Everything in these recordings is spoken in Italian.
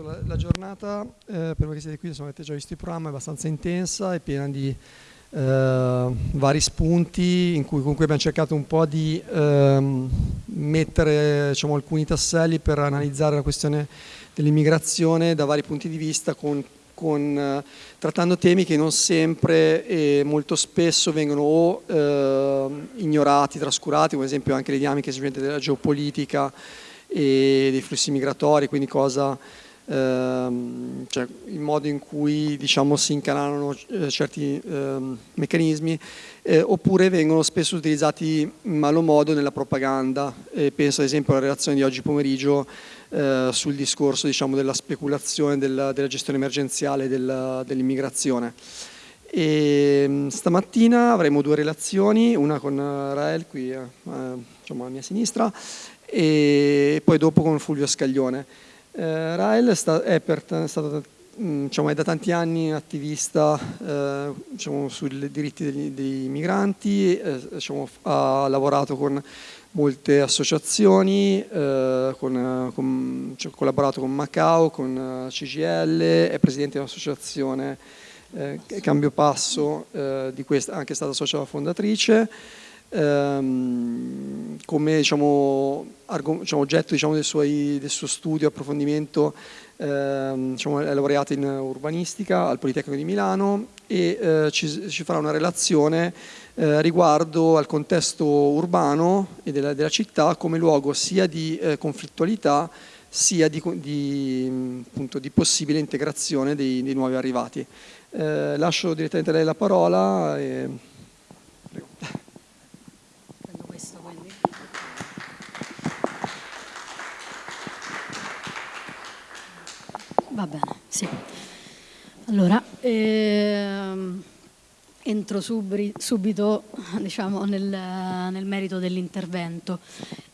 Esatto, la, la giornata, eh, per voi che siete qui, insomma, avete già visto il programma, è abbastanza intensa, è piena di eh, vari spunti cui comunque abbiamo cercato un po' di ehm, mettere diciamo, alcuni tasselli per analizzare la questione dell'immigrazione da vari punti di vista con, con, eh, trattando temi che non sempre e molto spesso vengono o eh, ignorati, trascurati, come ad esempio anche le dinamiche della geopolitica e dei flussi migratori, quindi cosa ehm, cioè il modo in cui diciamo, si incanalano eh, certi ehm, meccanismi, eh, oppure vengono spesso utilizzati in malo modo nella propaganda. E penso ad esempio alla relazione di oggi pomeriggio eh, sul discorso diciamo, della speculazione della, della gestione emergenziale dell'immigrazione. E ehm, stamattina avremo due relazioni, una con Rael qui eh, diciamo alla mia sinistra e poi dopo con Fulvio Scaglione. Eh, Rael è, sta, è, per, è, stato, mm, diciamo, è, da tanti anni attivista eh, diciamo, sui diritti degli, dei migranti, eh, diciamo, ha lavorato con molte associazioni, eh, con, con, cioè, collaborato con Macao, con eh, CGL, è presidente di un'associazione eh, Cambio Passo, di questa, anche stata socia fondatrice, ehm, come diciamo, diciamo, oggetto diciamo, del, suoi, del, suo studio, approfondimento, ehm, diciamo, è laureata in urbanistica al Politecnico di Milano e eh, ci, ci, farà una relazione eh, riguardo al contesto urbano e della, della, città come luogo sia di eh, conflittualità sia di, di, appunto, di, possibile integrazione dei, dei nuovi arrivati. Eh, lascio direttamente a lei la parola. E... Va bene, sì. Allora, ehm, entro subri, subito diciamo, nel, nel, merito dell'intervento.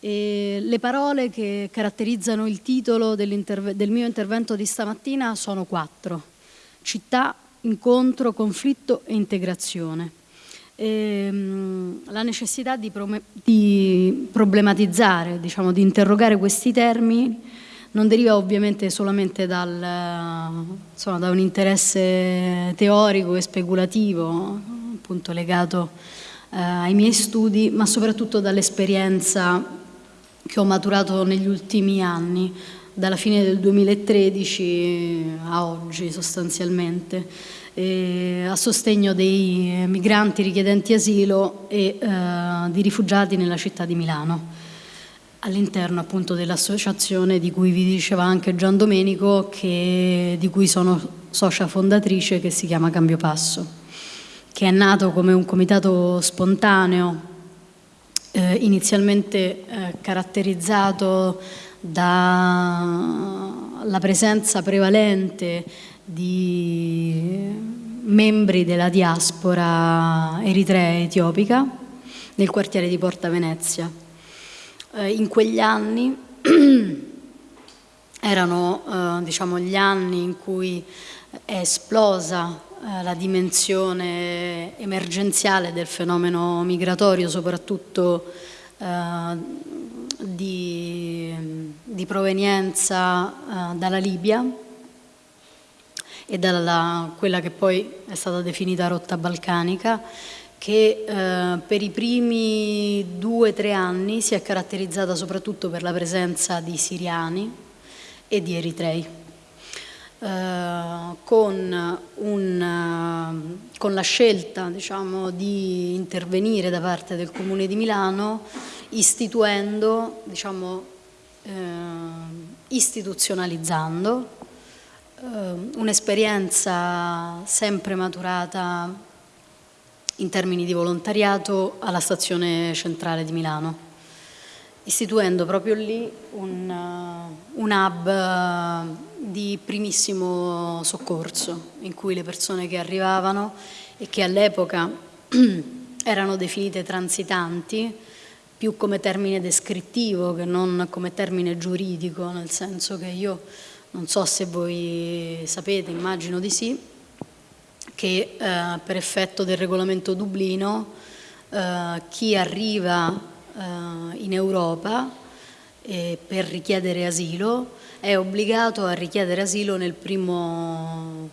le parole che caratterizzano il titolo del mio intervento di stamattina sono quattro. Città, incontro, conflitto e integrazione. Ehm, la necessità di, di problematizzare, diciamo, di interrogare questi termini non deriva ovviamente solamente dal, insomma, da un interesse teorico e speculativo, appunto legato eh, ai miei studi, ma soprattutto dall'esperienza che ho maturato negli ultimi anni, dalla fine del 2013 a oggi sostanzialmente, a sostegno dei migranti richiedenti asilo e eh, di rifugiati nella città di Milano all'interno appunto dell'associazione di cui vi diceva anche Gian Domenico, che, di cui sono socia fondatrice, che si chiama Cambio Passo, che è nato come un comitato spontaneo, eh, inizialmente eh, caratterizzato dalla presenza prevalente di membri della diaspora eritrea etiopica nel quartiere di Porta Venezia eh, in quegli anni erano eh, diciamo, gli anni in cui è esplosa eh, la dimensione emergenziale del fenomeno migratorio, soprattutto eh, di, di, provenienza eh, dalla Libia e dalla quella che poi è stata definita rotta balcanica che eh, per i primi due o tre anni si è caratterizzata soprattutto per la presenza di siriani e di eritrei. Eh, con, un, con, la scelta diciamo, di intervenire da parte del Comune di Milano istituendo, diciamo, eh, istituzionalizzando eh, un'esperienza sempre maturata in termini di volontariato alla stazione centrale di Milano, istituendo proprio lì un, uh, un hub uh, di primissimo soccorso in cui le persone che arrivavano e che all'epoca erano definite transitanti più come termine descrittivo che non come termine giuridico, nel senso che io non so se voi sapete, immagino di sì, che eh, per effetto del regolamento Dublino eh, chi arriva eh, in Europa per richiedere asilo è obbligato a richiedere asilo nel primo,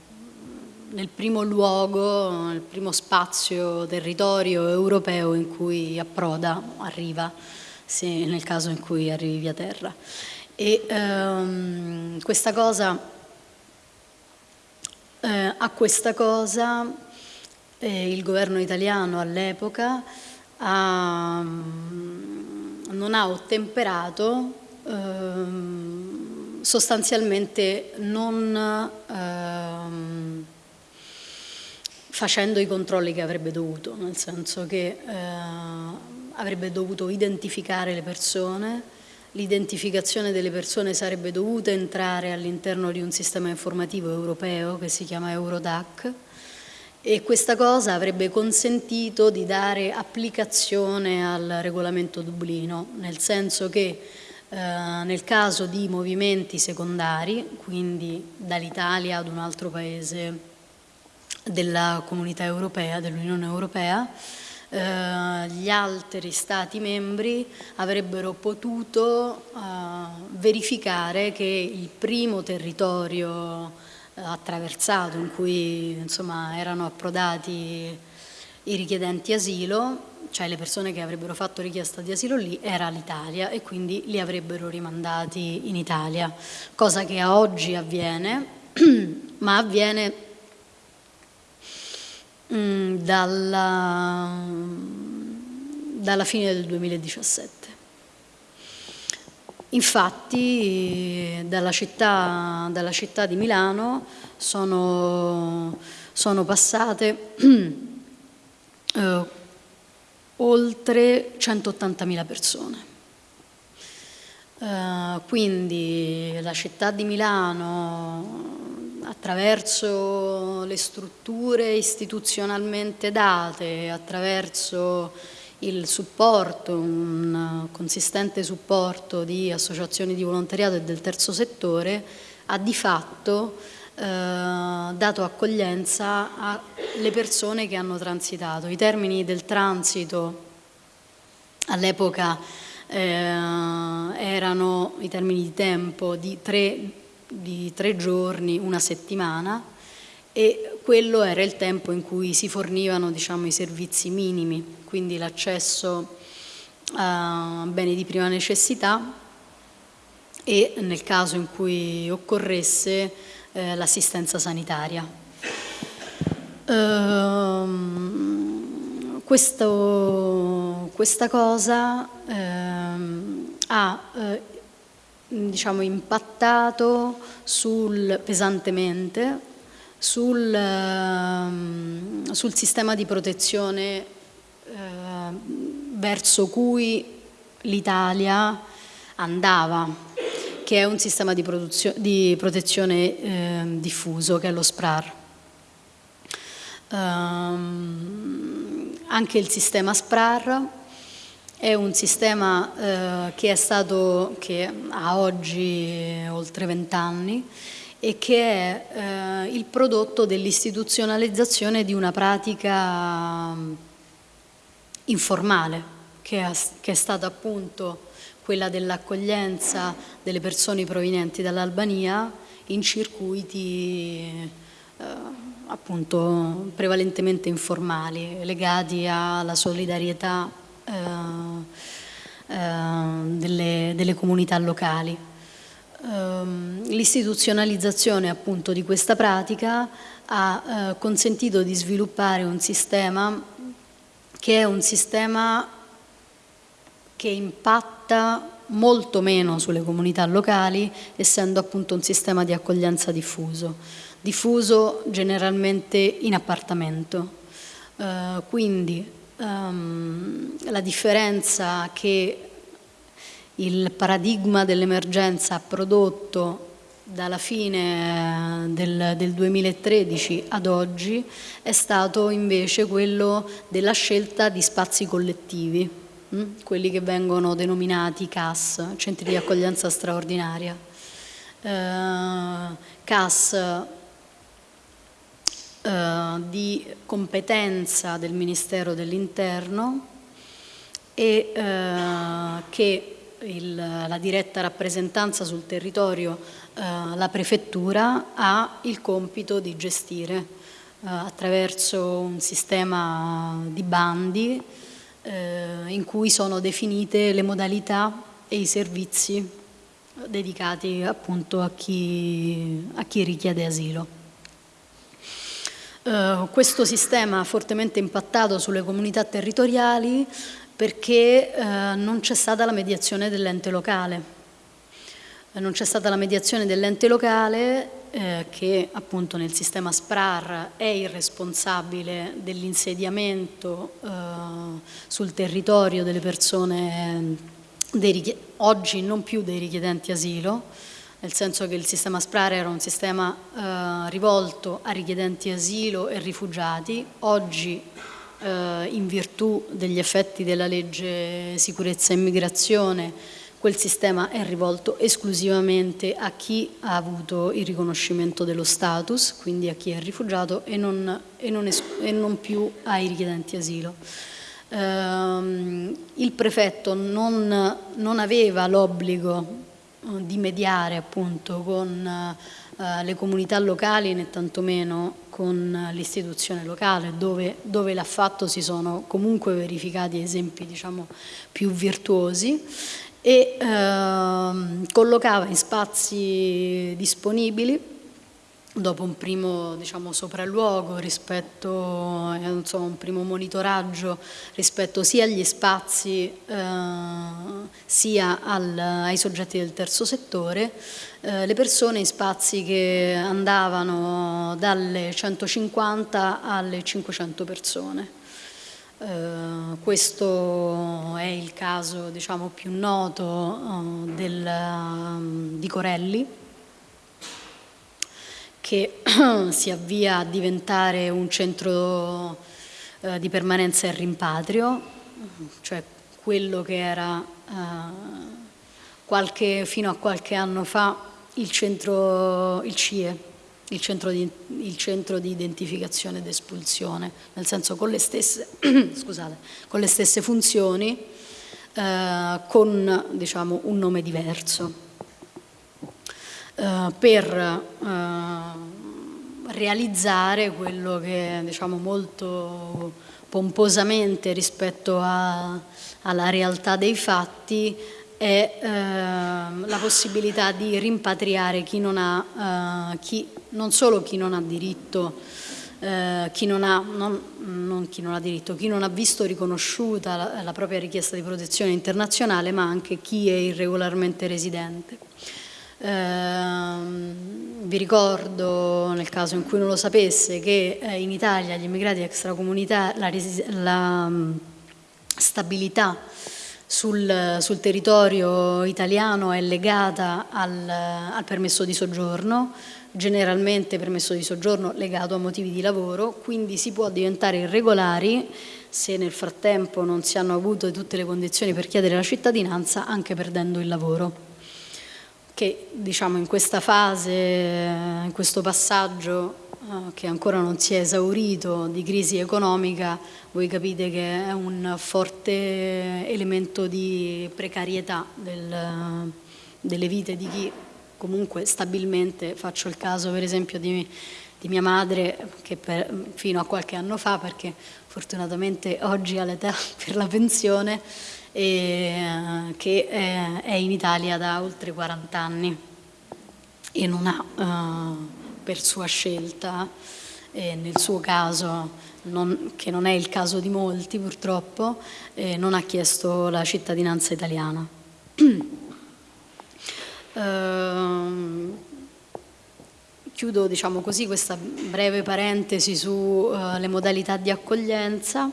nel primo luogo, nel primo spazio, territorio europeo in cui approda, arriva, se nel caso in cui arrivi via terra. E ehm, questa cosa, eh, a questa cosa eh, il governo italiano all'epoca non ha ottemperato ehm, sostanzialmente non ehm, facendo i controlli che avrebbe dovuto, nel senso che eh, avrebbe dovuto identificare le persone, l'identificazione delle persone sarebbe dovuta entrare all'interno di un sistema informativo europeo che si chiama Eurodac e questa cosa avrebbe consentito di dare applicazione al regolamento Dublino, nel senso che eh, nel caso di movimenti secondari, quindi dall'Italia ad un altro paese della comunità europea, dell'Unione Europea, eh, gli altri Stati membri avrebbero potuto eh, verificare che il primo territorio eh, attraversato in cui insomma, erano approdati i richiedenti asilo, cioè le persone che avrebbero fatto richiesta di asilo lì, era l'Italia e quindi li avrebbero rimandati in Italia, cosa che oggi avviene, ma avviene Mm, dalla, dalla fine del 2017. Infatti dalla città, dalla città di Milano sono, sono passate eh, oltre 180.000 persone. Uh, quindi la città di Milano attraverso le strutture istituzionalmente date, attraverso il supporto, un consistente supporto di associazioni di volontariato e del terzo settore, ha di fatto eh, dato accoglienza alle persone che hanno transitato. I termini del transito all'epoca eh, erano i termini di tempo di tre di tre giorni, una settimana e quello era il tempo in cui si fornivano diciamo, i servizi minimi, quindi l'accesso a beni di prima necessità e nel caso in cui occorresse eh, l'assistenza sanitaria. Ehm, questo, questa cosa ehm, ha eh, diciamo, impattato sul, pesantemente sul, uh, sul, sistema di protezione uh, verso cui l'Italia andava, che è un sistema di, di protezione uh, diffuso, che è lo SPRAR. Ehm, anche il sistema SPRAR è un sistema eh, che, è stato, che ha oggi oltre vent'anni e che è eh, il prodotto dell'istituzionalizzazione di una pratica mm, informale, che è, che è stata appunto quella dell'accoglienza delle persone provenienti dall'Albania in circuiti eh, appunto prevalentemente informali, legati alla solidarietà eh, eh, delle, delle, comunità locali. Ehm, l'istituzionalizzazione appunto di questa pratica ha eh, consentito di sviluppare un sistema che è un sistema che impatta molto meno sulle comunità locali, essendo appunto un sistema di accoglienza diffuso, diffuso generalmente in appartamento. Quindi um, la differenza che il paradigma dell'emergenza ha prodotto dalla fine del, del, 2013 ad oggi è stato invece quello della scelta di spazi collettivi, hm? quelli che vengono denominati CAS, centri di accoglienza straordinaria. Uh, CAS eh, di competenza del Ministero dell'Interno e eh, che il, la diretta rappresentanza sul territorio, eh, la prefettura ha il compito di gestire eh, attraverso un sistema di bandi eh, in cui sono definite le modalità e i servizi dedicati appunto a chi, a chi richiede asilo. Uh, questo sistema ha fortemente impattato sulle comunità territoriali perché uh, non c'è stata la mediazione dell'ente locale. Uh, non c'è stata la mediazione dell'ente locale che appunto nel sistema SPRAR è il responsabile dell'insediamento sul territorio delle persone, oggi non più dei richiedenti asilo, nel senso che il sistema SPRAR era un sistema eh, rivolto a richiedenti asilo e rifugiati, oggi eh, in virtù degli effetti della legge sicurezza e immigrazione quel sistema è rivolto esclusivamente a chi ha avuto il riconoscimento dello status, quindi a chi è rifugiato e non, e non, e non più ai richiedenti asilo. Um, il prefetto non, non aveva l'obbligo di mediare appunto con eh, le comunità locali né tantomeno con l'istituzione locale dove, dove l'ha fatto si sono comunque verificati esempi diciamo più virtuosi e eh, collocava in spazi disponibili dopo un primo diciamo, sopralluogo rispetto, eh, insomma, un primo monitoraggio rispetto sia agli spazi eh, sia al, ai soggetti del terzo settore, eh, le persone in spazi che andavano dalle 150 alle 500 persone. Uh, questo è il caso diciamo, più noto uh, del, um, di Corelli, che si avvia a diventare un centro eh, di permanenza e rimpatrio, cioè quello che era eh, qualche, fino a qualche anno fa il, centro, il CIE, il centro, di, il centro di identificazione ed espulsione, nel senso con le stesse, scusate, con le stesse funzioni, eh, con diciamo, un nome diverso. Eh, per uh, realizzare quello che diciamo molto pomposamente rispetto a, alla realtà dei fatti è uh, la possibilità di rimpatriare chi non ha, chi, non solo chi non ha diritto chi non ha, non, non chi non ha diritto, chi non ha visto riconosciuta la, la propria richiesta di protezione internazionale, ma anche chi è irregolarmente residente. Eh, vi ricordo, nel caso in cui non lo sapesse, che eh, in Italia gli immigrati extracomunitari, la, la um, stabilità sul, sul, territorio italiano è legata al, al permesso di soggiorno, generalmente permesso di soggiorno legato a motivi di lavoro, quindi si può diventare irregolari se nel frattempo non si hanno avuto tutte le condizioni per chiedere la cittadinanza anche perdendo il lavoro che diciamo, in questa fase, in questo passaggio eh, che ancora non si è esaurito di crisi economica, voi capite che è un forte elemento di precarietà del, delle vite di chi comunque stabilmente, faccio il caso per esempio di, di mia madre che per, fino a qualche anno fa, perché fortunatamente oggi ha l'età per la pensione, eh, che eh, è in Italia da oltre 40 anni e non ha eh, per sua scelta, nel suo caso, non, che non è il caso di molti purtroppo, eh, non ha chiesto la cittadinanza italiana. Uh, chiudo diciamo così, questa breve parentesi sulle uh, modalità di accoglienza.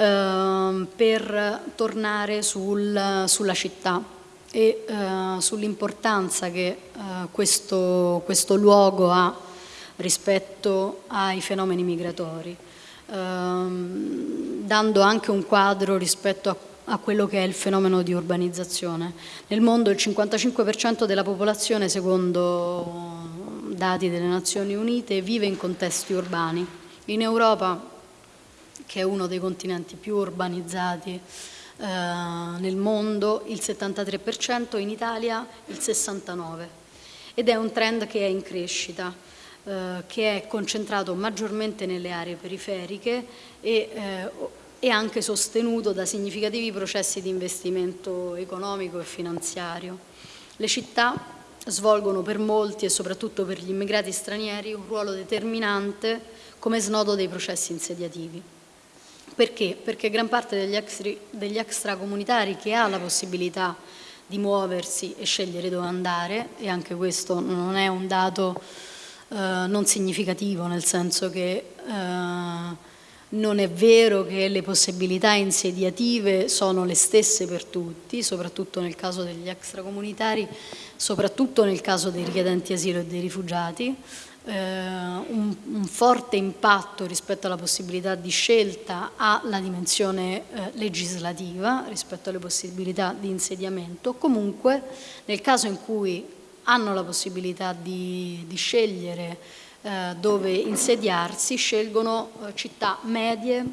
Ehm, per tornare sul, sulla città e uh, sull'importanza che uh, questo, questo, luogo ha rispetto ai fenomeni migratori, uh, dando anche un quadro rispetto a, a, quello che è il fenomeno di urbanizzazione. Nel mondo il 55% della popolazione, secondo dati delle Nazioni Unite, vive in contesti urbani. In Europa che è uno dei continenti più urbanizzati eh, nel mondo il 73%, in Italia il 69% ed è un trend che è in crescita, eh, che è concentrato maggiormente nelle aree periferiche e, eh, e anche sostenuto da significativi processi di investimento economico e finanziario. Le città svolgono per molti e soprattutto per gli immigrati stranieri un ruolo determinante come snodo dei processi insediativi. Perché? Perché gran parte degli, extra, degli extracomunitari che ha la possibilità di muoversi e scegliere dove andare, e anche questo non è un dato eh, non significativo, nel senso che eh, non è vero che le possibilità insediative sono le stesse per tutti, soprattutto nel caso degli extracomunitari, soprattutto nel caso dei richiedenti asilo e dei rifugiati. Eh, un, un, forte impatto rispetto alla possibilità di scelta ha la dimensione eh, legislativa rispetto alle possibilità di insediamento. Comunque, nel caso in cui hanno la possibilità di, di scegliere eh, dove insediarsi scelgono eh, città medie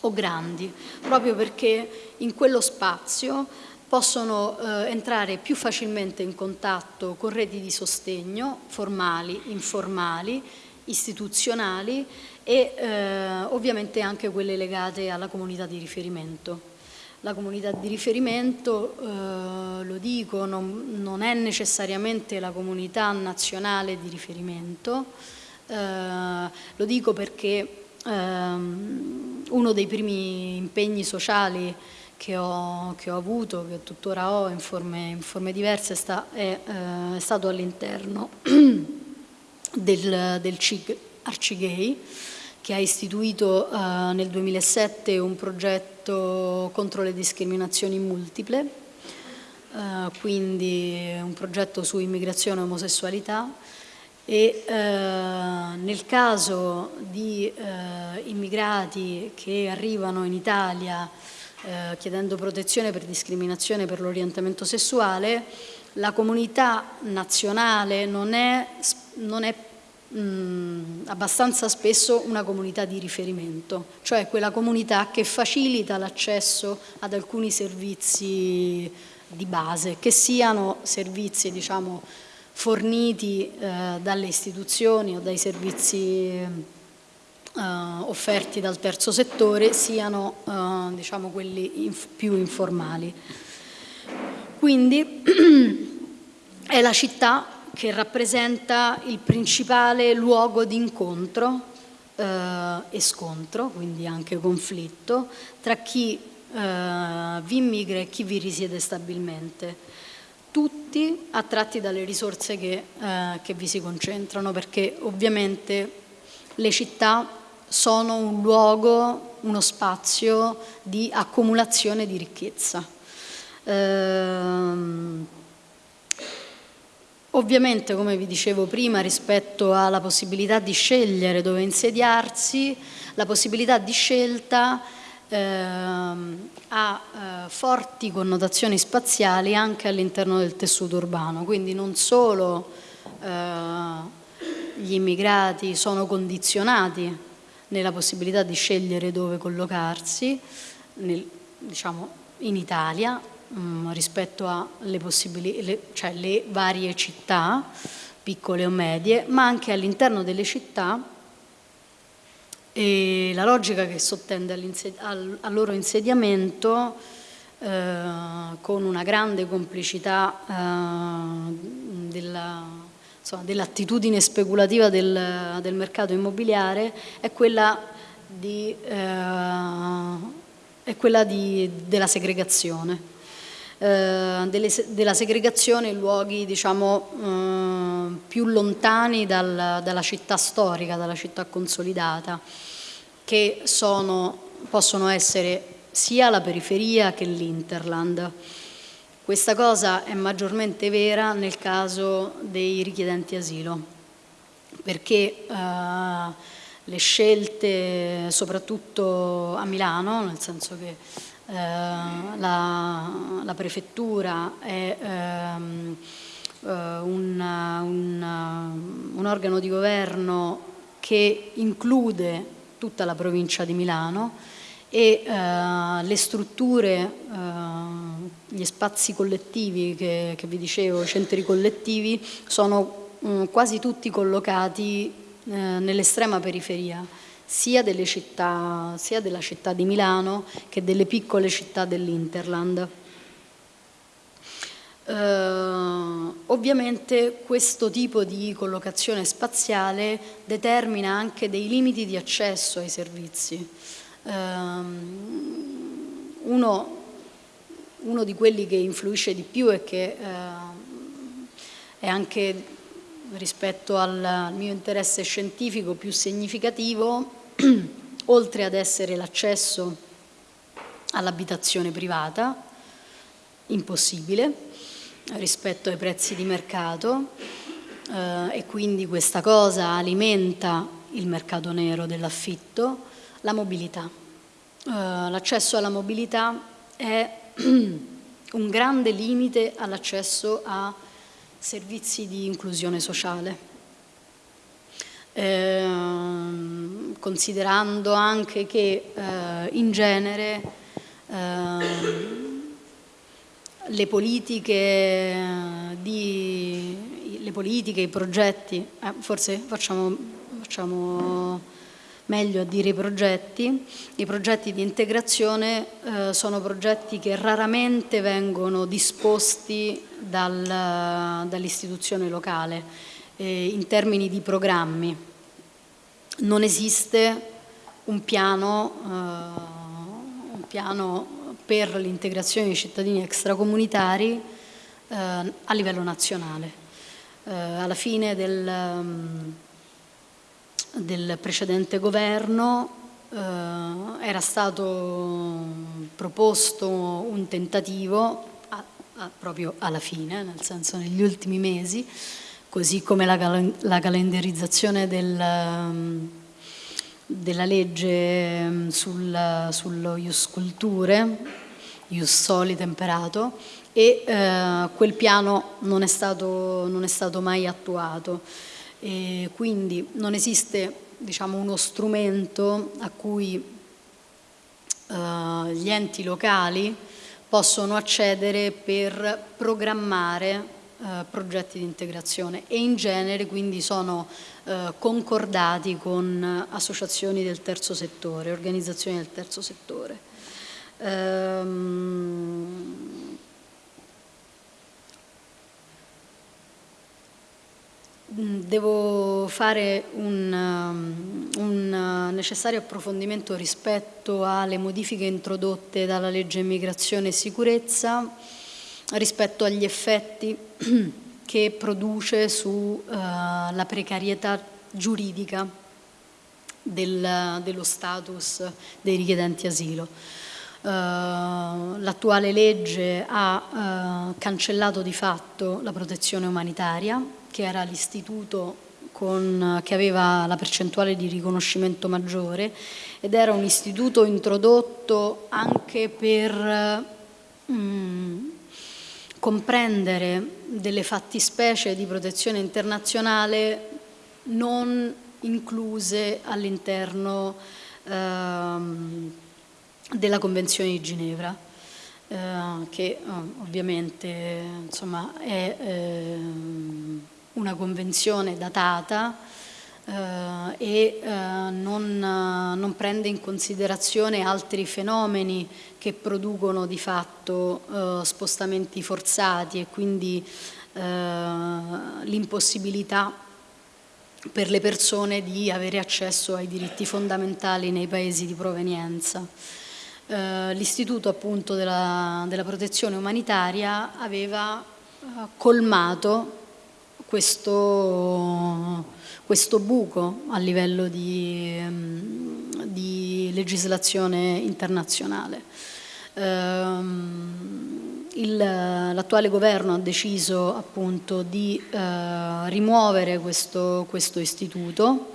o grandi, proprio perché in quello spazio possono eh, entrare più facilmente in contatto con reti di sostegno formali, informali, istituzionali e eh, ovviamente anche quelle legate alla comunità di riferimento. La comunità di riferimento, eh, lo dico, non, non, è necessariamente la comunità nazionale di riferimento, eh, lo dico perché ehm, uno dei primi impegni sociali che ho, che ho, avuto, che tuttora ho in forme, in forme diverse, sta, è, eh, è, stato all'interno del, del CIG Arcigay, che ha istituito eh, nel 2007 un progetto contro le discriminazioni multiple, eh, quindi un progetto su immigrazione e omosessualità e eh, nel caso di eh, immigrati che arrivano in Italia eh, chiedendo protezione per discriminazione per l'orientamento sessuale, la comunità nazionale non è, non è mh, abbastanza spesso una comunità di riferimento, cioè quella comunità che facilita l'accesso ad alcuni servizi di base, che siano servizi diciamo, forniti eh, dalle istituzioni o dai servizi offerti dal terzo settore, siano eh, diciamo, quelli inf più informali. Quindi è la città che rappresenta il principale luogo di incontro eh, e scontro, quindi anche conflitto, tra chi eh, vi immigra e chi vi risiede stabilmente. Tutti attratti dalle risorse che, eh, che vi si concentrano, perché ovviamente le città sono un luogo, uno spazio di accumulazione di ricchezza. Ehm, Ovviamente, come vi dicevo prima, rispetto alla possibilità di scegliere dove insediarsi, la possibilità di scelta ehm, ha eh, forti connotazioni spaziali anche all'interno del tessuto urbano, quindi non solo eh, gli immigrati sono condizionati nella possibilità di scegliere dove collocarsi, nel, diciamo, in Italia, um, rispetto alle le, cioè varie città, piccole o medie, ma anche all'interno delle città e la logica che sottende al, al loro insediamento eh, con una grande complicità eh, dell'attitudine dell speculativa del, del, mercato immobiliare è quella, di, eh, è quella di, della segregazione eh, delle, della segregazione in luoghi diciamo, eh, più lontani dal, dalla città storica, dalla città consolidata, che sono, possono essere sia la periferia che l'interland. Questa cosa è maggiormente vera nel caso dei richiedenti asilo, perché eh, le scelte, soprattutto a Milano, nel senso che eh, la, la, prefettura è ehm, eh, un, un, un organo di governo che include tutta la provincia di Milano e eh, le strutture, eh, gli spazi collettivi che, che, vi dicevo, i centri collettivi, sono mh, mm, quasi tutti collocati eh, nell'estrema periferia, sia, città, sia della città di Milano che delle piccole città dell'Interland. Uh, ovviamente questo tipo di collocazione spaziale determina anche dei limiti di accesso ai servizi. Um, uno, uno, di quelli che influisce di più e che uh, è anche rispetto al mio interesse scientifico più significativo, oltre ad essere l'accesso all'abitazione privata, impossibile, rispetto ai prezzi di mercato eh, e quindi questa cosa alimenta il mercato nero dell'affitto, la mobilità. Eh, l'accesso alla mobilità è un grande limite all'accesso a servizi di inclusione sociale. Eh, considerando anche che eh, in genere eh, le politiche, di, le politiche, i progetti, eh, forse facciamo, facciamo, meglio a dire i progetti, i progetti di integrazione eh, sono progetti che raramente vengono disposti dal, dall'istituzione locale eh, in termini di programmi. Non esiste un piano, eh, un piano per l'integrazione dei cittadini extracomunitari eh, a livello nazionale. Eh, alla fine del, um, del precedente governo eh, era stato proposto un tentativo a, a, proprio alla fine, nel senso negli ultimi mesi, così come la, la calendarizzazione del, um, della legge mm, sul, sullo Ius Culture, Ius Soli temperato, e eh, quel piano non è, stato, non è stato mai attuato. E quindi non esiste diciamo, uno strumento a cui eh, gli enti locali possono accedere per programmare eh, progetti di integrazione e in genere quindi sono eh, concordati con associazioni del terzo settore, organizzazioni del terzo settore. Ehm, devo fare un, um, un, necessario approfondimento rispetto alle modifiche introdotte dalla legge immigrazione e sicurezza rispetto agli effetti che produce sulla uh, precarietà giuridica del, dello status dei richiedenti asilo. Uh, L'attuale legge ha uh, cancellato di fatto la protezione umanitaria, che era l'istituto che aveva la percentuale di riconoscimento maggiore ed era un istituto introdotto anche per mm, comprendere delle fattispecie di protezione internazionale non incluse all'interno ehm, della Convenzione di Ginevra, eh, che eh, ovviamente insomma, è eh, una convenzione datata eh, e eh, non, non, prende in considerazione altri fenomeni che producono di fatto eh, spostamenti forzati e quindi l'impossibilità per le persone di avere accesso ai diritti fondamentali nei paesi di provenienza. Eh, L'istituto appunto della, della, protezione umanitaria aveva eh, colmato questo, questo buco a livello di, mm, di legislazione internazionale. Ehm, l'attuale governo ha deciso appunto di eh, rimuovere questo, questo, istituto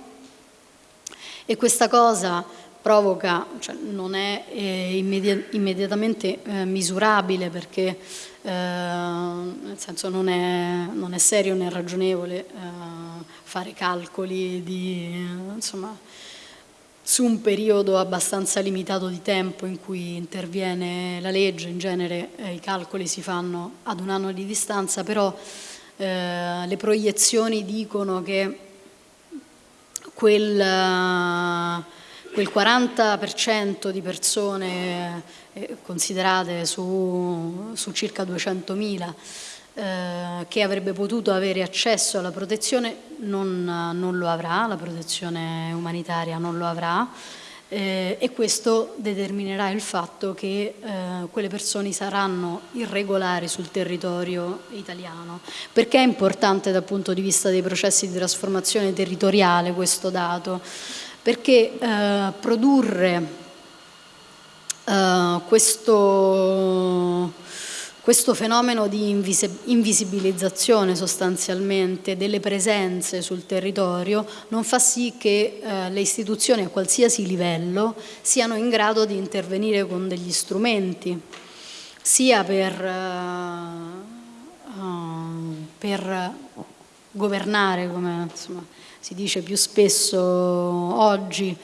e questa cosa provoca, cioè non è eh, immedi immediatamente eh, misurabile perché eh, nel senso non è, non è, serio né ragionevole eh, fare calcoli di, insomma, su un periodo abbastanza limitato di tempo in cui interviene la legge, in genere eh, i calcoli si fanno ad un anno di distanza, però eh, le proiezioni dicono che quel, quel 40% di persone eh, considerate su, su circa 200.000 eh, che avrebbe potuto avere accesso alla protezione non, non, lo avrà, la protezione umanitaria non lo avrà eh, e questo determinerà il fatto che eh, quelle persone saranno irregolari sul territorio italiano. Perché è importante dal punto di vista dei processi di trasformazione territoriale questo dato? Perché eh, produrre eh, questo questo fenomeno di invisibilizzazione sostanzialmente delle presenze sul territorio non fa sì che eh, le istituzioni a qualsiasi livello siano in grado di intervenire con degli strumenti, sia per, uh, uh, per governare, come insomma, si dice più spesso oggi,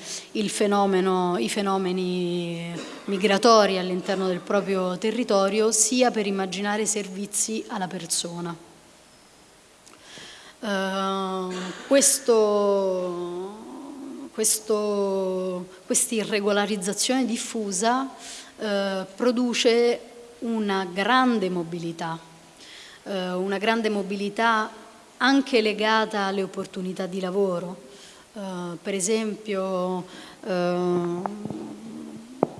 fenomeno, i fenomeni migratori all'interno del proprio territorio, sia per immaginare servizi alla persona. Uh, questo, questo, questa irregolarizzazione diffusa uh, produce una grande mobilità, uh, una grande mobilità anche legata alle opportunità di lavoro. Uh, per esempio, uh,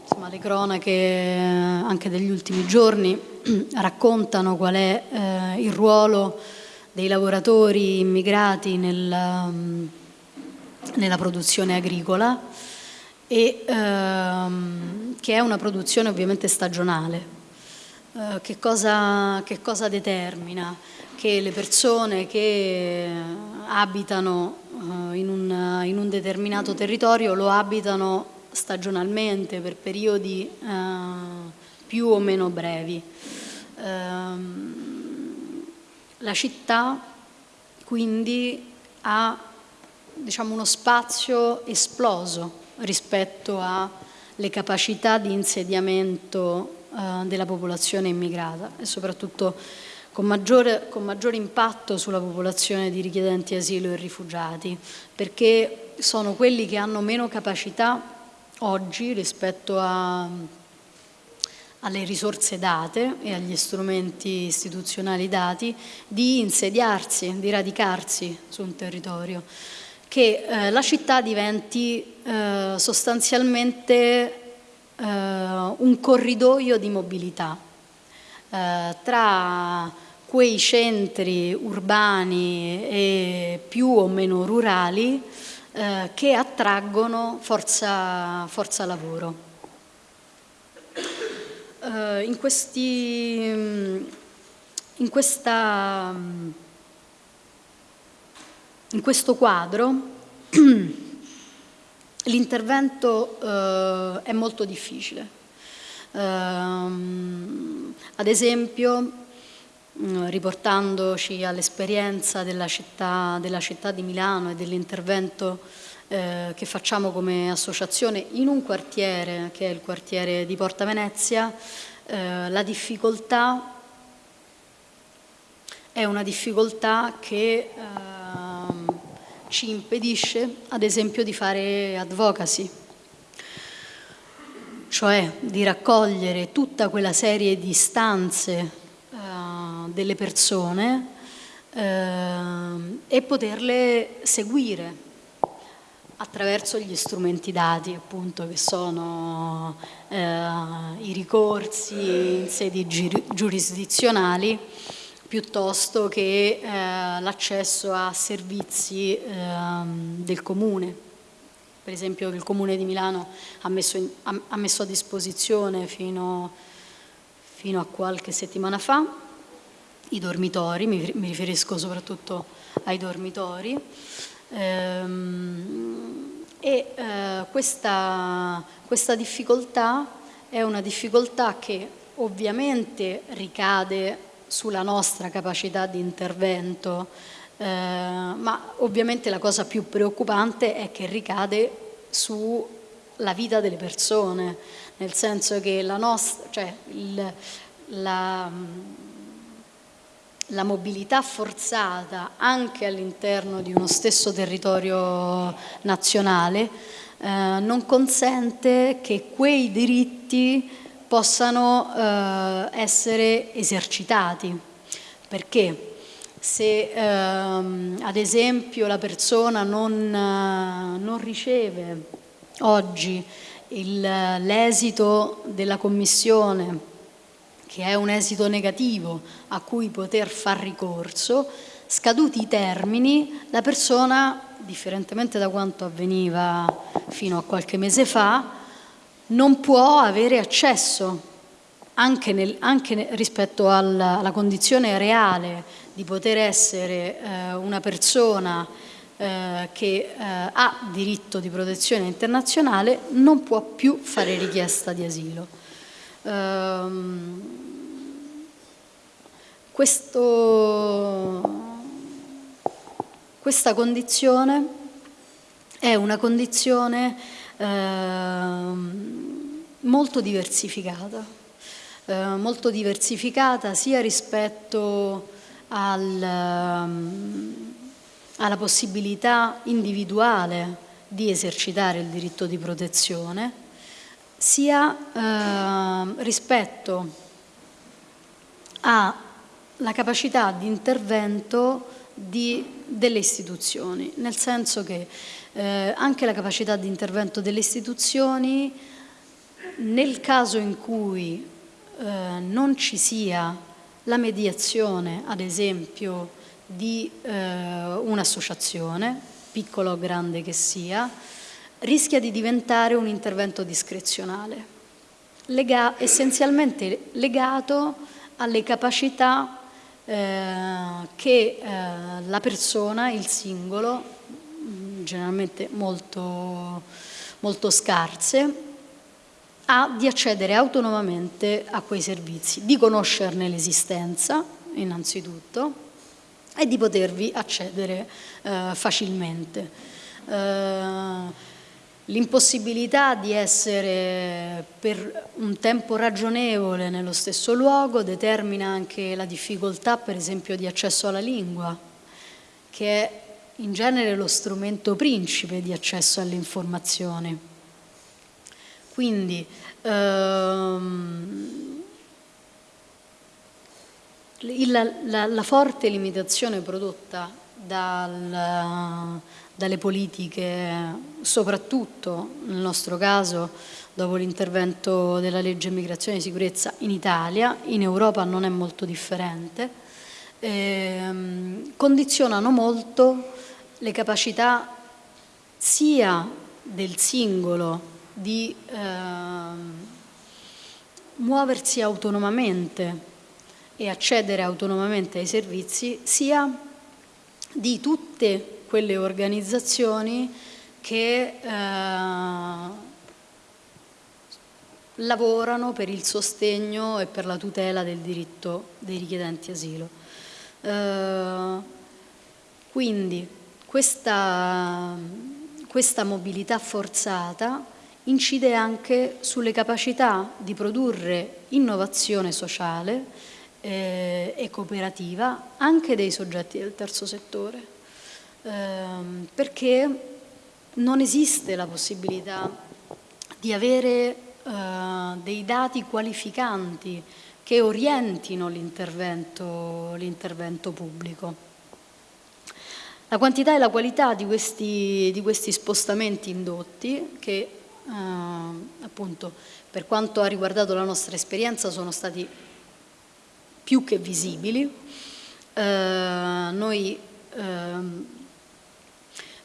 insomma, le cronache anche degli ultimi giorni raccontano qual è uh, il ruolo dei lavoratori immigrati nel, um, nella produzione agricola e ehm, che è una produzione ovviamente stagionale. Che cosa, che cosa determina? Che le persone che abitano eh, in un, in un determinato territorio lo abitano stagionalmente per periodi eh, più o meno brevi. Ehm, la città quindi ha diciamo, uno spazio esploso rispetto alle capacità di insediamento eh, della popolazione immigrata e soprattutto con maggiore, con maggiore impatto sulla popolazione di richiedenti asilo e rifugiati, perché sono quelli che hanno meno capacità oggi rispetto a, alle risorse date e agli strumenti istituzionali dati di insediarsi, di radicarsi su un territorio, che eh, la città diventi eh, sostanzialmente eh, un corridoio di mobilità eh, tra quei centri urbani e più o meno rurali eh, che attraggono forza, forza lavoro. Eh, in, questi, in, questa, in questo quadro l'intervento eh, è molto difficile. Ehm, ad esempio Mm, riportandoci all'esperienza della della città di Milano e dell'intervento eh, che facciamo come associazione in un quartiere che è il quartiere di Porta Venezia, eh, la difficoltà è una difficoltà che eh, ci impedisce ad esempio di fare advocacy, cioè di raccogliere tutta quella serie di stanze delle persone eh, e poterle seguire attraverso gli strumenti dati appunto che sono eh, i ricorsi in sedi giurisdizionali piuttosto che eh, l'accesso a servizi eh, del comune. Per esempio il Comune di Milano ha messo, in, ha messo a disposizione fino, fino a qualche settimana fa i dormitori, mi, riferisco soprattutto ai dormitori, ehm, e eh, questa, questa difficoltà è una difficoltà che ovviamente ricade sulla nostra capacità di intervento, eh, ma ovviamente la cosa più preoccupante è che ricade sulla vita delle persone, nel senso che la nostra, cioè il, la, la mobilità forzata anche all'interno di uno stesso territorio nazionale eh, non consente che quei diritti possano eh, essere esercitati. Perché? Se ehm, ad esempio la persona non, eh, non riceve oggi l'esito della commissione che è un esito negativo a cui poter far ricorso, scaduti i termini, la persona, differentemente da quanto avveniva fino a qualche mese fa, non può avere accesso, anche, nel, anche rispetto alla, alla, condizione reale di poter essere eh, una persona eh, che eh, ha diritto di protezione internazionale, non può più fare richiesta di asilo. Ehm, questo, questa condizione è una condizione eh, molto diversificata, eh, molto diversificata sia rispetto al, ehm, alla possibilità individuale di esercitare il diritto di protezione, sia eh, rispetto alla capacità di intervento di, delle istituzioni, nel senso che eh, anche la capacità di intervento delle istituzioni nel caso in cui eh, non ci sia la mediazione, ad esempio, di eh, un'associazione, piccola o grande che sia, rischia di diventare un intervento discrezionale, lega essenzialmente legato alle capacità eh, che eh, la persona, il singolo, mm, generalmente molto, molto scarse, ha di accedere autonomamente a quei servizi, di conoscerne l'esistenza innanzitutto e di potervi accedere eh, facilmente. L'impossibilità di essere per un tempo ragionevole nello stesso luogo determina anche la difficoltà, per esempio, di accesso alla lingua, che è in genere lo strumento principe di accesso alle informazioni. Quindi ehm, la, la, la forte limitazione prodotta dal dalle politiche, soprattutto nel nostro caso dopo l'intervento della legge immigrazione e sicurezza in Italia, in Europa non è molto differente, ehm, condizionano molto le capacità sia del singolo di ehm, muoversi autonomamente e accedere autonomamente ai servizi, sia di tutte quelle organizzazioni che eh, lavorano per il sostegno e per la tutela del diritto dei richiedenti asilo. Eh, quindi questa, questa mobilità forzata incide anche sulle capacità di produrre innovazione sociale eh, e cooperativa anche dei soggetti del terzo settore ehm, perché non esiste la possibilità di avere eh, dei dati qualificanti che orientino l'intervento pubblico. La quantità e la qualità di questi, di questi spostamenti indotti, che eh, appunto per quanto ha riguardato la nostra esperienza sono stati più che visibili, eh, noi ehm,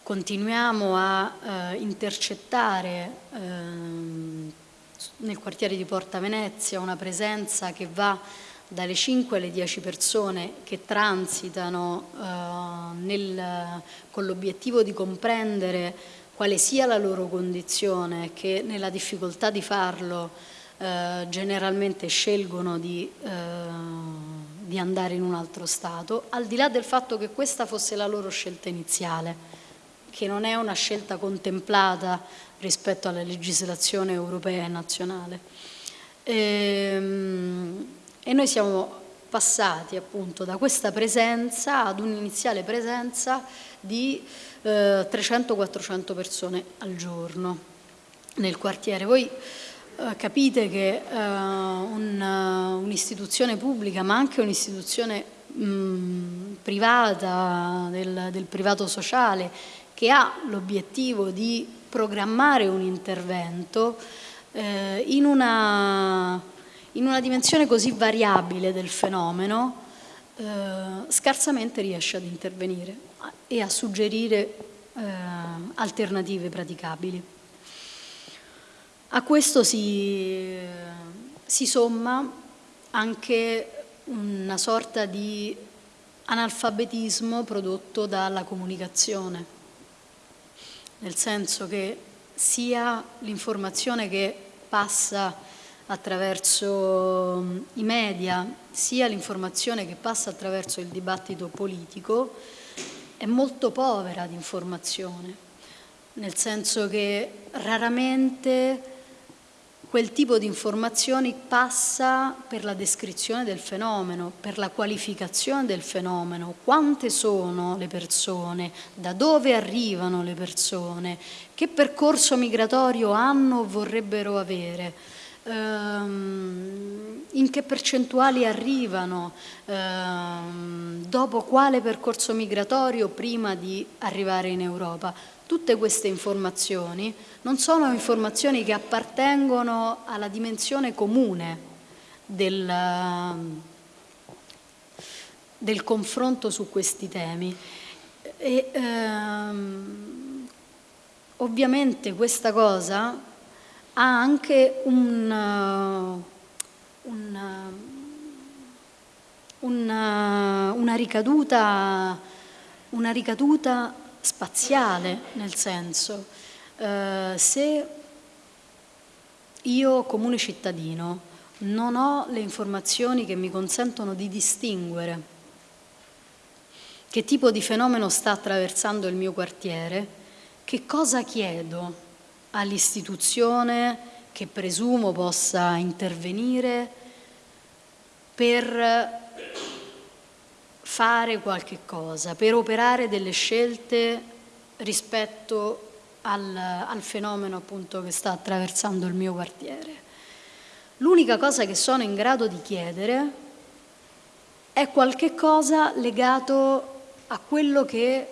continuiamo a eh, intercettare eh, nel quartiere di Porta Venezia una presenza che va dalle 5 alle 10 persone che transitano eh, nel, con l'obiettivo di comprendere quale sia la loro condizione, che nella difficoltà di farlo eh, generalmente scelgono di, eh, di andare in un altro Stato, al di là del fatto che questa fosse la loro scelta iniziale che non è una scelta contemplata rispetto alla legislazione europea e nazionale. E, ehm, e noi siamo passati appunto da questa presenza ad un'iniziale presenza di eh, 300-400 persone al giorno nel quartiere. Voi eh, capite che eh, un'istituzione pubblica ma anche un'istituzione privata, del, del privato sociale, che ha l'obiettivo di programmare un intervento eh, in una in una dimensione così variabile del fenomeno eh, scarsamente riesce ad intervenire e a suggerire eh, alternative praticabili. A questo si, si somma anche una sorta di analfabetismo prodotto dalla comunicazione, nel senso che sia l'informazione che passa attraverso i media, sia l'informazione che passa attraverso il dibattito politico, è molto povera di informazione, nel senso che raramente quel tipo di informazioni passa per la descrizione del fenomeno, per la qualificazione del fenomeno, quante sono le persone, da dove arrivano le persone, che percorso migratorio hanno o vorrebbero avere? Ehm, in che percentuali arrivano, ehm, dopo quale percorso migratorio prima di arrivare in Europa. Tutte queste informazioni non sono informazioni che appartengono alla dimensione comune del, del confronto su questi temi. E, ehm, ovviamente questa cosa ha anche un, un, una, una, ricaduta, una ricaduta spaziale, nel senso, eh, se io comune cittadino non ho le informazioni che mi consentono di distinguere che tipo di fenomeno sta attraversando il mio quartiere, che cosa chiedo all'istituzione che presumo possa intervenire per fare qualche cosa, per operare delle scelte rispetto al, al fenomeno appunto che sta attraversando il mio quartiere. L'unica cosa che sono in grado di chiedere è qualche cosa legato a quello che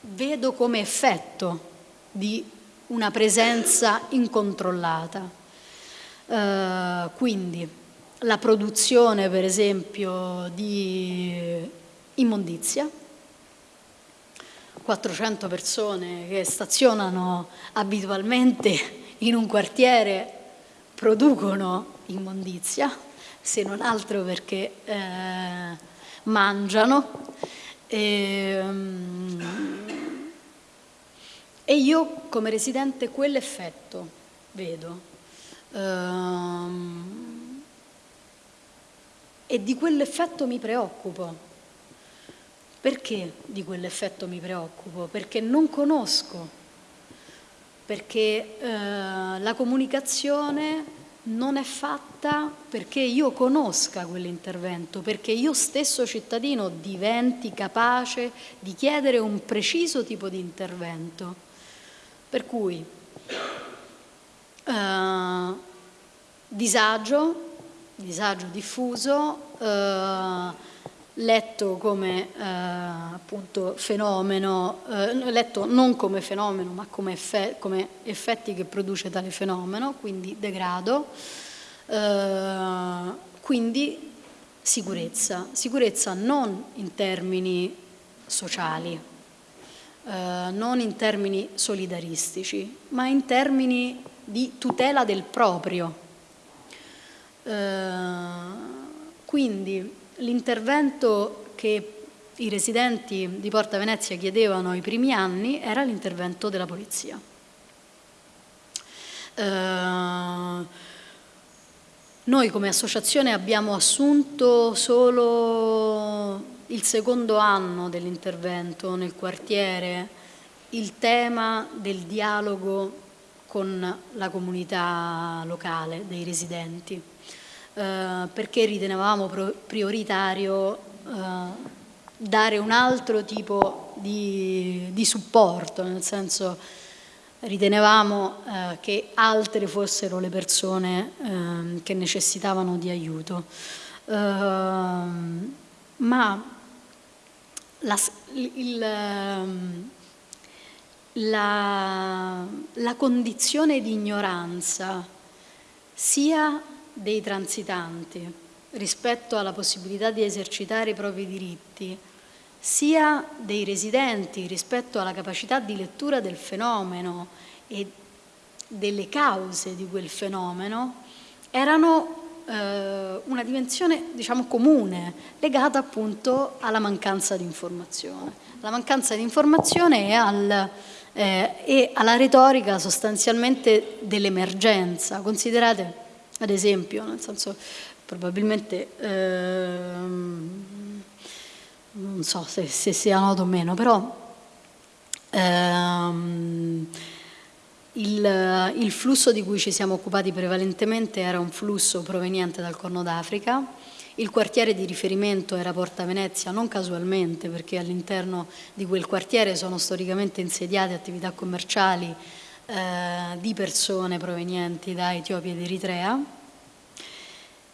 vedo come effetto di una presenza incontrollata. Eh, quindi la produzione per esempio di immondizia, 400 persone che stazionano abitualmente in un quartiere producono immondizia, se non altro perché eh, mangiano. E, um, e io come residente quell'effetto vedo. Ehm, e di quell'effetto mi preoccupo. Perché di quell'effetto mi preoccupo? Perché non conosco, perché eh, la comunicazione non è fatta perché io conosca quell'intervento, perché io stesso cittadino diventi capace di chiedere un preciso tipo di intervento. Per cui eh, disagio, disagio diffuso, eh, letto come eh, appunto fenomeno, eh, letto non come fenomeno ma come, effe come, effetti che produce tale fenomeno, quindi degrado, eh, quindi sicurezza, sicurezza non in termini sociali, eh, non in termini solidaristici, ma in termini di tutela del proprio. Eh, quindi l'intervento che i residenti di Porta Venezia chiedevano ai primi anni era l'intervento della polizia. Eh, noi come associazione abbiamo assunto solo il secondo anno dell'intervento nel quartiere il tema del dialogo con la comunità locale dei residenti, eh, perché ritenevamo prioritario eh, dare un altro tipo di, di supporto, nel senso ritenevamo eh, che altre fossero le persone eh, che necessitavano di aiuto. Uh, ma la, il, ehm, la, la condizione di ignoranza sia dei transitanti rispetto alla possibilità di esercitare i propri diritti, sia dei residenti rispetto alla capacità di lettura del fenomeno e delle cause di quel fenomeno, erano eh, una dimensione diciamo, comune legata appunto alla mancanza di informazione. La mancanza di informazione e, al, eh, alla retorica sostanzialmente dell'emergenza. Considerate ad esempio, nel senso probabilmente ehm, non so se, se, sia noto o meno, però ehm, il, il, flusso di cui ci siamo occupati prevalentemente era un flusso proveniente dal Corno d'Africa, il quartiere di riferimento era Porta Venezia, non casualmente perché all'interno di quel quartiere sono storicamente insediate attività commerciali eh, di persone provenienti da Etiopia ed Eritrea.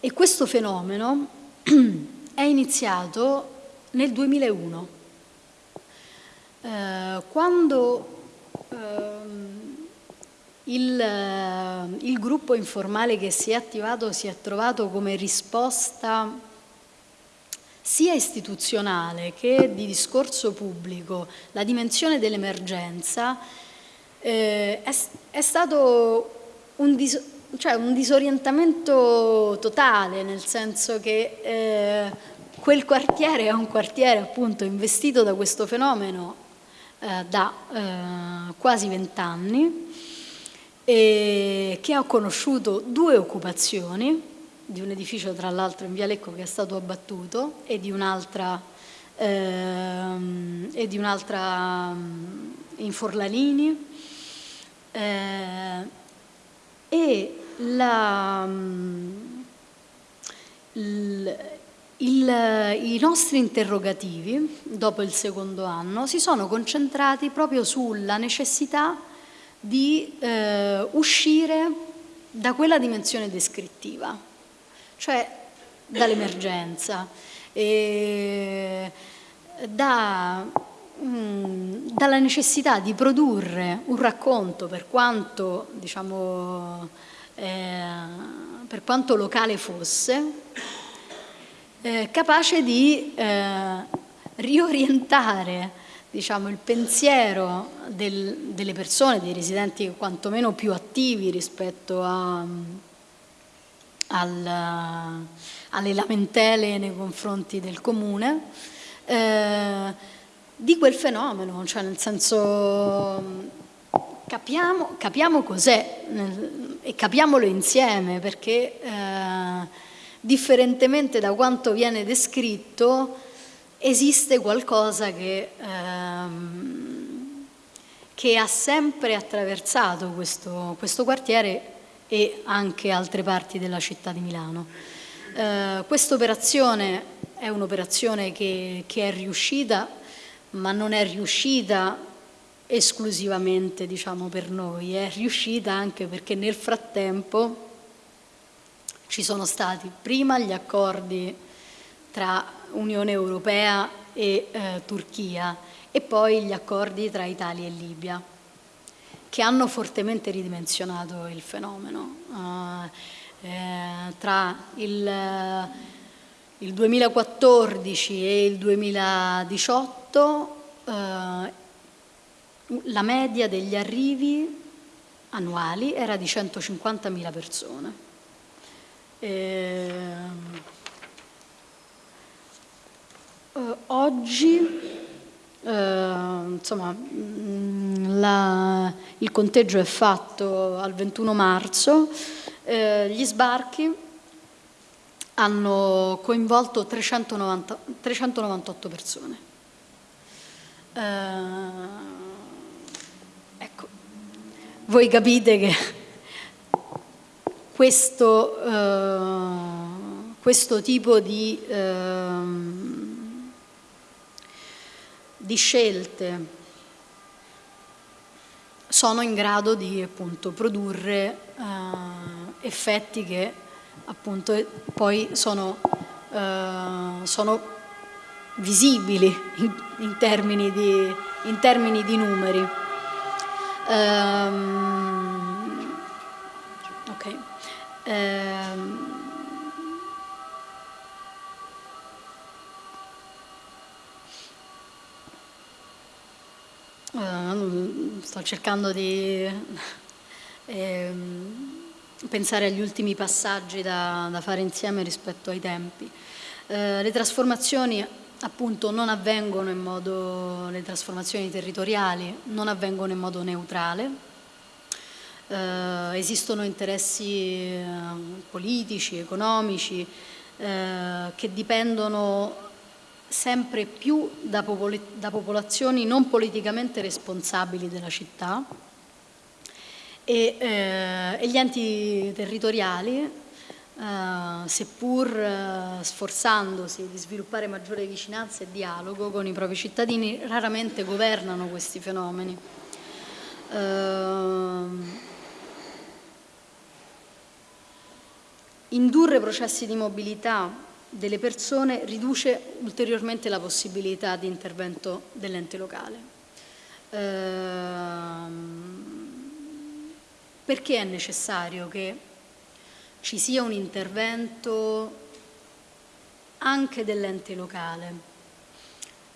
E questo fenomeno è iniziato nel 2001 eh, quando eh, il, eh, il, gruppo informale che si è attivato si è trovato come risposta sia istituzionale che di discorso pubblico, la dimensione dell'emergenza, eh, è, è, stato un, dis, cioè un, disorientamento totale, nel senso che eh, quel quartiere è un quartiere appunto investito da questo fenomeno eh, da eh, quasi vent'anni che ha conosciuto due occupazioni, di un edificio tra l'altro in Via Lecco che è stato abbattuto e di un'altra ehm, un mm, in Forlanini eh, e la, mm, il, il, I nostri interrogativi, dopo il secondo anno, si sono concentrati proprio sulla necessità di eh, uscire da quella dimensione descrittiva, cioè dall'emergenza, da, mm, dalla necessità di produrre un racconto per quanto, diciamo, eh, per quanto locale fosse, eh, capace di eh, riorientare diciamo, il pensiero del, delle persone, dei residenti quantomeno più attivi rispetto a, al, alle lamentele nei confronti del comune, eh, di quel fenomeno, cioè nel senso capiamo, capiamo cos'è e capiamolo insieme perché eh, differentemente da quanto viene descritto esiste qualcosa che, ehm, che ha sempre attraversato questo, questo, quartiere e anche altre parti della città di Milano. Eh, Questa operazione è un'operazione che, che è riuscita, ma non è riuscita esclusivamente diciamo, per noi, è riuscita anche perché nel frattempo ci sono stati prima gli accordi tra Unione Europea e eh, Turchia e poi gli accordi tra Italia e Libia che hanno fortemente ridimensionato il fenomeno. Uh, eh, tra il, il, 2014 e il 2018 uh, la media degli arrivi annuali era di 150.000 persone. Eh, Uh, oggi uh, insomma, mm, la, il conteggio è fatto al 21 marzo, uh, gli sbarchi hanno coinvolto 390, 398 persone. Voi capite che questo, eh, questo tipo di, eh, di, scelte sono in grado di appunto, produrre eh, effetti che appunto poi sono, sono visibili in, in, termini di, in, termini di, numeri. Um, ok. Um, sto cercando di eh, pensare agli ultimi passaggi da, da, fare insieme rispetto ai tempi. Uh, le trasformazioni appunto non avvengono in modo, le trasformazioni territoriali non avvengono in modo neutrale, Uh, esistono interessi uh, politici, economici, uh, che dipendono sempre più da, popol da popolazioni non politicamente responsabili della città e, eh, e gli enti territoriali, eh, seppur eh, sforzandosi di sviluppare maggiore vicinanza e dialogo con i propri cittadini, raramente governano questi fenomeni. Uh, indurre processi di mobilità delle persone riduce ulteriormente la possibilità di intervento dell'ente locale. Ehm, perché è necessario che ci sia un intervento anche dell'ente locale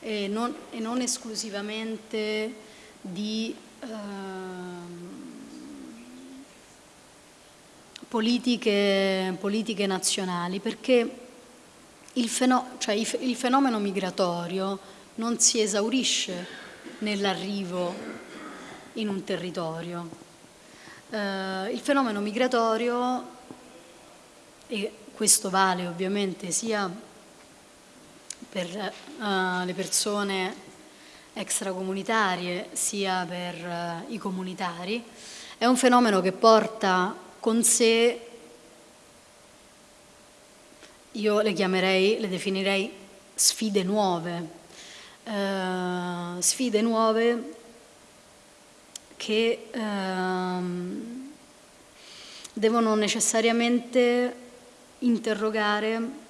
e non, e non, esclusivamente di eh, politiche, politiche nazionali, perché il, fenomeno, cioè il fenomeno migratorio non si esaurisce nell'arrivo in un territorio. Eh, il fenomeno migratorio, e questo vale ovviamente sia per uh, le persone extracomunitarie sia per uh, i comunitari, è un fenomeno che porta con sé io le chiamerei, le definirei sfide nuove, eh, sfide nuove che ehm, devono necessariamente interrogare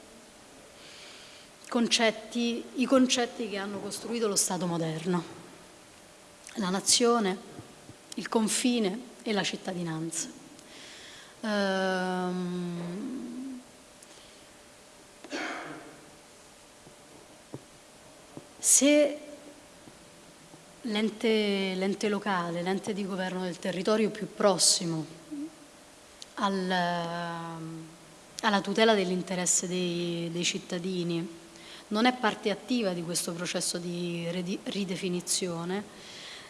concetti, i concetti che hanno costruito lo Stato moderno, la nazione, il confine e la cittadinanza. Ehm, Se l'ente locale, l'ente di governo del territorio più prossimo al, alla tutela dell'interesse dei, dei, cittadini non è parte attiva di questo processo di ridefinizione,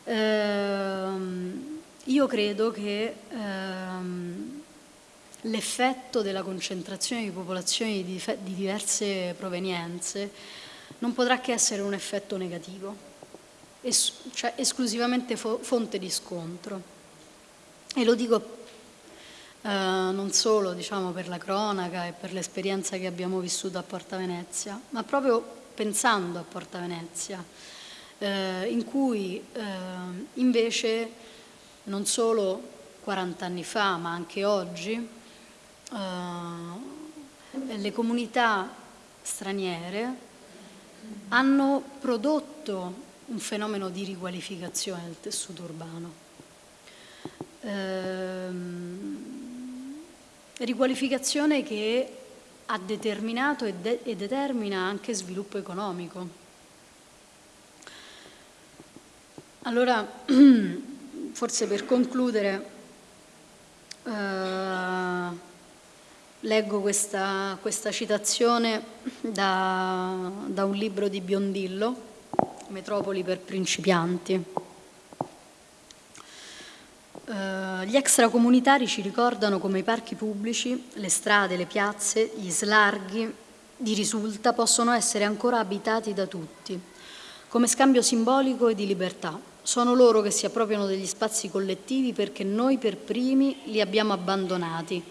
ehm, io credo che ehm, l'effetto della concentrazione di popolazioni di, di diverse provenienze non potrà che essere un effetto negativo, es cioè esclusivamente fo fonte di scontro. E lo dico eh, non solo diciamo, per la cronaca e per l'esperienza che abbiamo vissuto a Porta Venezia, ma proprio pensando a Porta Venezia, eh, in cui eh, invece non solo 40 anni fa, ma anche oggi, eh, le comunità straniere hanno prodotto un fenomeno di riqualificazione del tessuto urbano. Ehm, riqualificazione che ha determinato e, de e, determina anche sviluppo economico. Allora, forse per concludere, eh, leggo questa, questa citazione da, da, un libro di Biondillo, Metropoli per principianti. Uh, gli extracomunitari ci ricordano come i parchi pubblici, le strade, le piazze, gli slarghi di risulta possono essere ancora abitati da tutti, come scambio simbolico e di libertà sono loro che si appropriano degli spazi collettivi perché noi per primi li abbiamo abbandonati.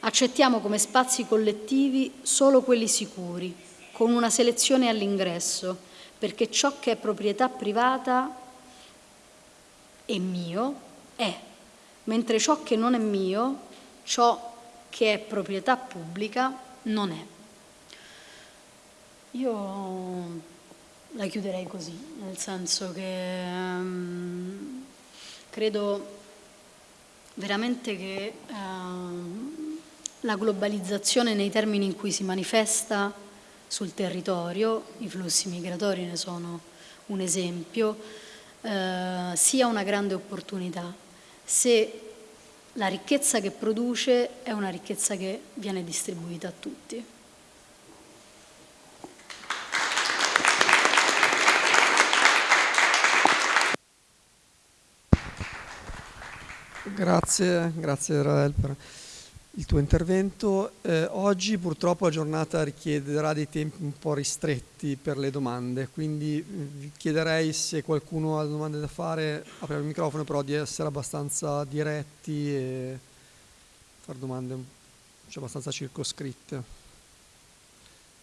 Accettiamo come spazi collettivi solo quelli sicuri, con una selezione all'ingresso, perché ciò che è proprietà privata è mio, è, mentre ciò che non è mio, ciò che è proprietà pubblica, non è. Io la chiuderei così, nel senso che um, credo veramente che um, la globalizzazione nei termini in cui si manifesta sul territorio, i flussi migratori ne sono un esempio, uh, sia una grande opportunità se la ricchezza che produce è una ricchezza che viene distribuita a tutti. Grazie, grazie per il tuo intervento. Eh, oggi purtroppo la giornata richiederà dei tempi un po' ristretti per le domande, quindi vi chiederei se qualcuno ha domande da fare, aprire il microfono, però di essere abbastanza diretti e fare domande cioè, abbastanza circoscritte.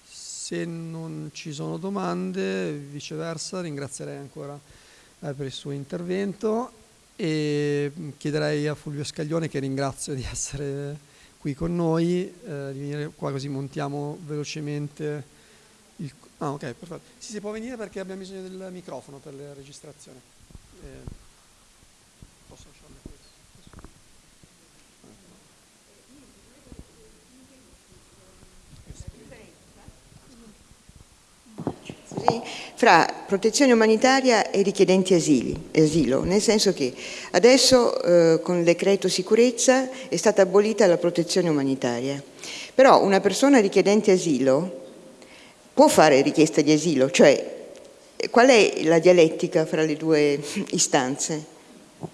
Se non ci sono domande, viceversa, ringrazierei ancora eh, per il suo intervento e chiederei a Fulvio Scaglione, che ringrazio di essere qui con noi, eh, di venire qua così montiamo velocemente il... Ah ok, perfetto. Sì, si può venire perché abbiamo bisogno del microfono per la registrazione. Eh, posso lasciarle questo? Sì fra protezione umanitaria e richiedenti asili, asilo, nel senso che adesso eh, con il decreto sicurezza è stata abolita la protezione umanitaria, però una persona richiedente asilo può fare richiesta di asilo, cioè qual è la dialettica fra le due istanze? Uh,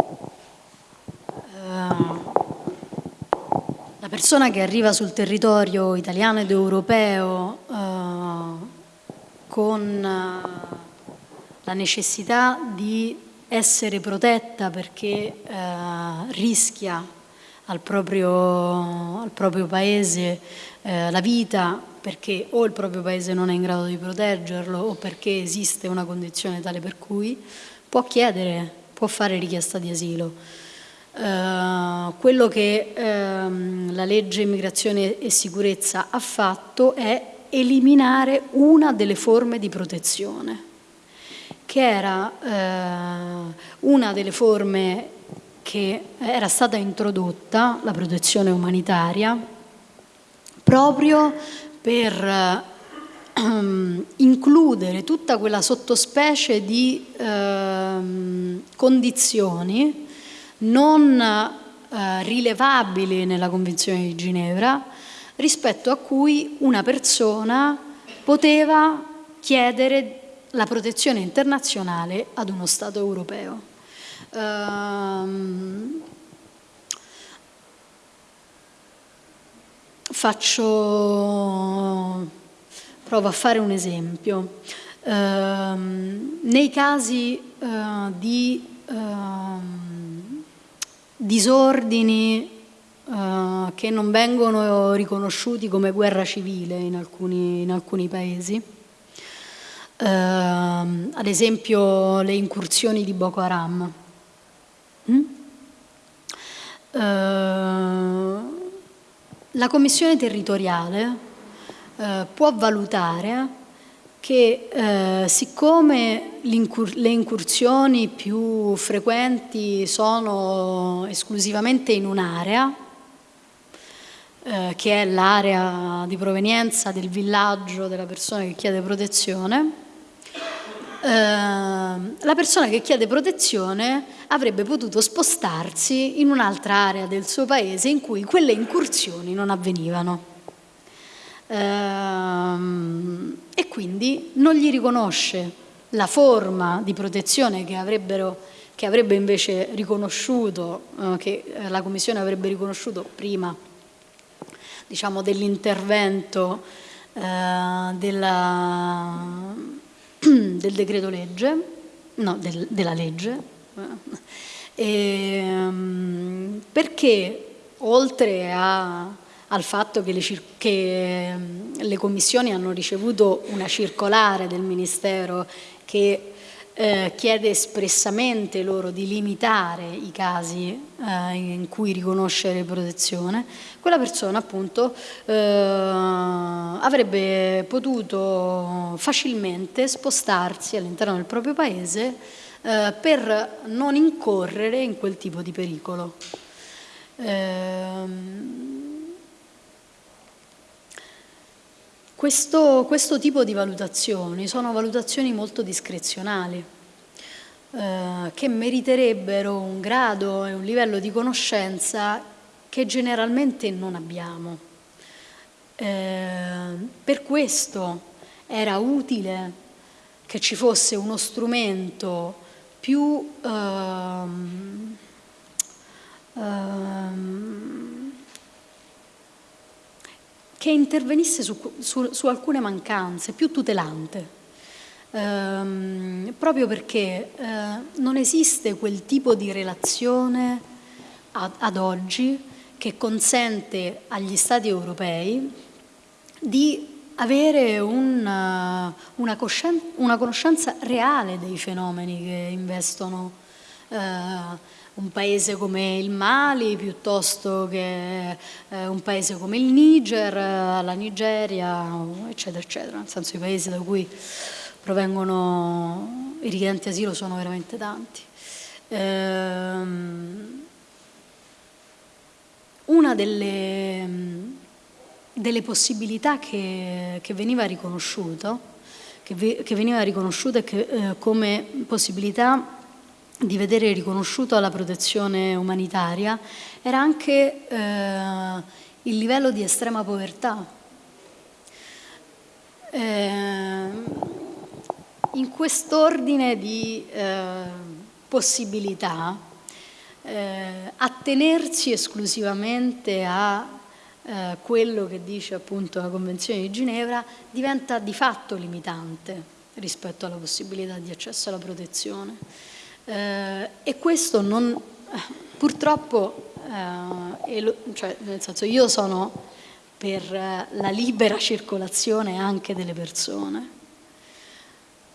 la persona che arriva sul territorio italiano ed europeo uh, con eh, la necessità di essere protetta perché eh, rischia al proprio, al proprio paese eh, la vita perché o il proprio paese non è in grado di proteggerlo o perché esiste una condizione tale per cui può chiedere, può fare richiesta di asilo. Uh, quello che uh, la legge immigrazione e sicurezza ha fatto è eliminare una delle forme di protezione, che era eh, una delle forme che era stata introdotta, la protezione umanitaria, proprio per ehm, includere tutta quella sottospecie di eh, condizioni non eh, rilevabili nella Convenzione di Ginevra, rispetto a cui una persona poteva chiedere la protezione internazionale ad uno Stato europeo. Um, faccio, provo a fare un esempio. Um, nei casi uh, di uh, disordini uh, che non vengono riconosciuti come guerra civile in alcuni, in alcuni paesi. Uh, ad esempio le incursioni di Boko Haram. Mm? Uh, la Commissione territoriale uh, può valutare che eh, siccome le incursioni più frequenti sono esclusivamente in un'area, eh, che è l'area di provenienza del villaggio della persona che chiede protezione, eh, la persona che chiede protezione avrebbe potuto spostarsi in un'altra area del suo paese in cui quelle incursioni non avvenivano. Ehm, e quindi non gli riconosce la forma di protezione che, che avrebbe invece riconosciuto, eh, che la Commissione avrebbe riconosciuto prima diciamo, dell'intervento eh, del decreto legge no, del, della legge, e, um, perché oltre a, al fatto che le, che le commissioni hanno ricevuto una circolare del Ministero che eh, chiede espressamente loro di limitare i casi eh, in cui riconoscere protezione, quella persona appunto eh, avrebbe potuto facilmente spostarsi all'interno del proprio paese eh, per non incorrere in quel tipo di pericolo. Questo, questo, tipo di valutazioni sono valutazioni molto discrezionali eh, che meriterebbero un grado e un livello di conoscenza che generalmente non abbiamo. Eh, per questo era utile che ci fosse uno strumento più ehm, ehm, che intervenisse su, su, su, alcune mancanze, più tutelante, ehm, proprio perché eh, non esiste quel tipo di relazione ad, ad oggi che consente agli Stati europei di avere una, una, una conoscenza reale dei fenomeni che investono eh, un paese come il Mali piuttosto che eh, un paese come il Niger, la Nigeria, eccetera, eccetera, nel senso i paesi da cui provengono i richiedenti asilo sono veramente tanti. Ehm, una delle, delle possibilità che, che, veniva riconosciuto, che, che veniva riconosciuta eh, come possibilità di vedere riconosciuto la protezione umanitaria era anche eh, il livello di estrema povertà. Eh, in quest'ordine di eh, possibilità, eh, attenersi esclusivamente a eh, quello che dice appunto la Convenzione di Ginevra diventa di fatto limitante rispetto alla possibilità di accesso alla protezione. Eh, e questo non, purtroppo, eh, cioè, nel senso io sono per la libera circolazione anche delle persone,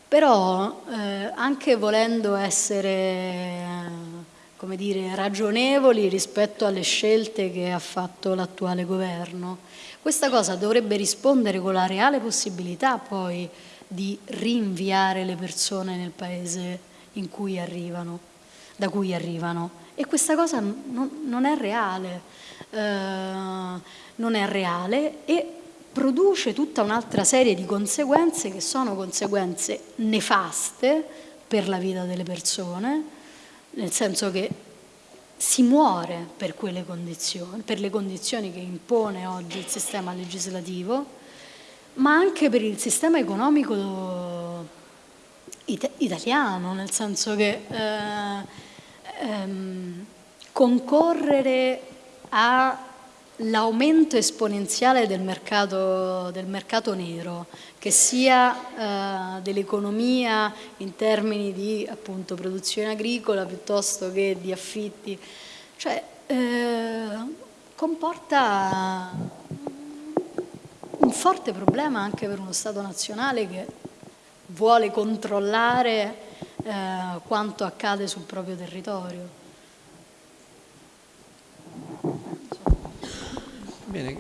però eh, anche volendo essere come dire, ragionevoli rispetto alle scelte che ha fatto l'attuale governo, questa cosa dovrebbe rispondere con la reale possibilità poi di rinviare le persone nel paese cui arrivano, da cui arrivano. E questa cosa non, non è reale, eh, non è reale e produce tutta un'altra serie di conseguenze che sono conseguenze nefaste per la vita delle persone, nel senso che si muore per quelle condizioni, per le condizioni che impone oggi il sistema legislativo, ma anche per il sistema economico it italiano, nel senso che eh, ehm, concorrere all'aumento esponenziale del mercato, del mercato, nero, che sia eh, dell'economia in termini di appunto, produzione agricola piuttosto che di affitti, cioè eh, comporta un forte problema anche per uno Stato nazionale che vuole controllare eh, quanto accade sul proprio territorio. Bene.